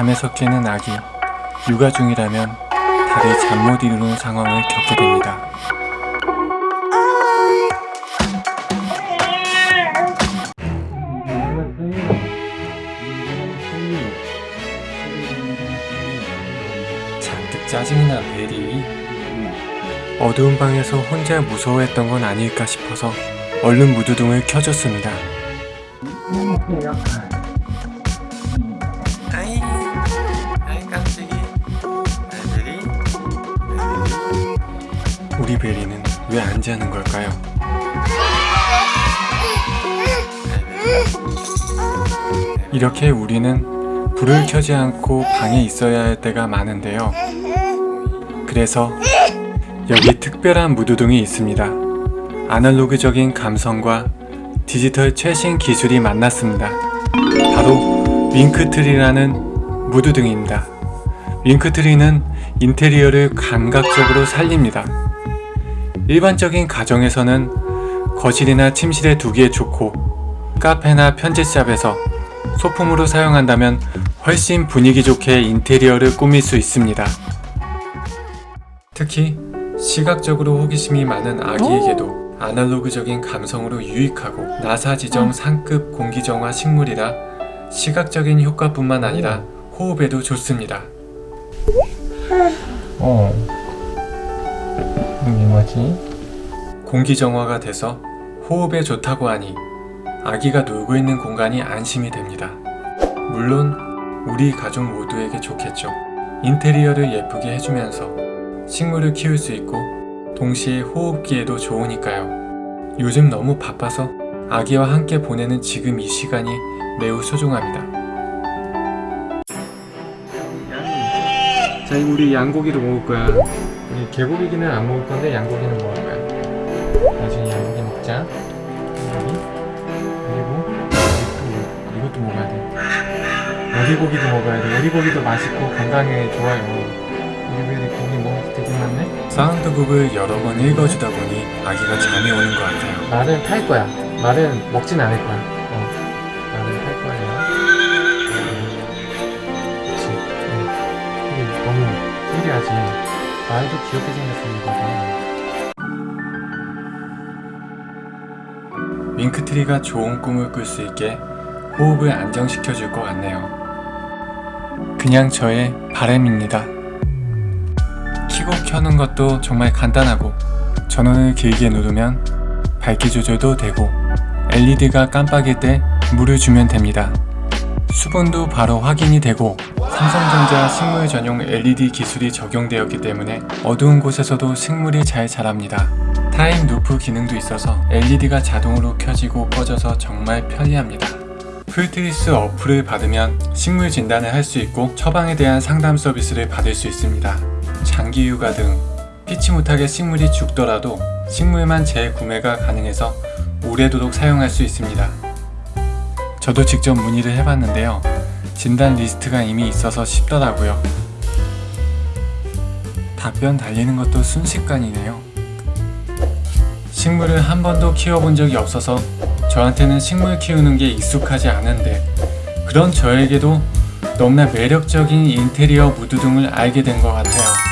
잠에서 깨는 아기 육아 중이라면 다리 잠못 이루는 상황을 겪게 됩니다. 잔뜩 짜증이 난 베리 어두운 방에서 혼자 무서워했던 건 아닐까 싶어서 얼른 무드등을 켜줬습니다. 우리 베리는 왜 안 자는 걸까요? 이렇게 우리는 불을 켜지 않고 방에 있어야 할 때가 많은데요. 그래서 여기 특별한 무드등이 있습니다. 아날로그적인 감성과 디지털 최신 기술이 만났습니다. 바로 윙크트리라는 무드등입니다. 윙크트리는 인테리어를 감각적으로 살립니다. 일반적인 가정에서는 거실이나 침실에 두기에 좋고 카페나 편집샵에서 소품으로 사용한다면 훨씬 분위기 좋게 인테리어를 꾸밀 수 있습니다. 특히 시각적으로 호기심이 많은 아기에게도 아날로그적인 감성으로 유익하고 나사 지정 상급 공기정화 식물이라 시각적인 효과뿐만 아니라 호흡에도 좋습니다. 어. 이게 뭐지? 공기 정화가 돼서 호흡에 좋다고 하니 아기가 놀고 있는 공간이 안심이 됩니다. 물론 우리 가족 모두에게 좋겠죠. 인테리어를 예쁘게 해주면서 식물을 키울 수 있고 동시에 호흡기에도 좋으니까요. 요즘 너무 바빠서 아기와 함께 보내는 지금 이 시간이 매우 소중합니다. 자, 우리 양고기도 먹을 거야. 우리 개고기는 안 먹을 건데 양고기는 먹을 거야. 나중에 양고기 먹자. 여기 그리고 또 이것도 먹어야 돼. 오리고기도 먹어야 돼. 오리고기도 맛있고 건강에 좋아요. 우리 왜 고기 먹을 게 되게 많네? 사운드북을 여러 번 읽어주다 보니 아기가 잠이 오는 것 같아요. 말은 탈 거야. 말은 먹진 않을 거야. 신기하지. 말도 귀엽게 생겼습니다. 윙크트리가 좋은 꿈을 꿀 수 있게 호흡을 안정시켜 줄 것 같네요. 그냥 저의 바램입니다. 키고 켜는 것도 정말 간단하고 전원을 길게 누르면 밝기 조절도 되고 LED가 깜빡일 때 물을 주면 됩니다. 수분도 바로 확인이 되고 삼성전자 식물 전용 LED 기술이 적용되었기 때문에 어두운 곳에서도 식물이 잘 자랍니다. 타임 루프 기능도 있어서 LED가 자동으로 켜지고 꺼져서 정말 편리합니다. 풀트리스 어플을 받으면 식물 진단을 할 수 있고 처방에 대한 상담 서비스를 받을 수 있습니다. 장기 휴가 등 피치 못하게 식물이 죽더라도 식물만 재구매가 가능해서 오래도록 사용할 수 있습니다. 저도 직접 문의를 해봤는데요. 진단 리스트가 이미 있어서 쉽더라고요. 답변 달리는 것도 순식간이네요. 식물을 한 번도 키워본 적이 없어서 저한테는 식물 키우는 게 익숙하지 않은데 그런 저에게도 너무나 매력적인 인테리어 무드 등을 알게 된 것 같아요.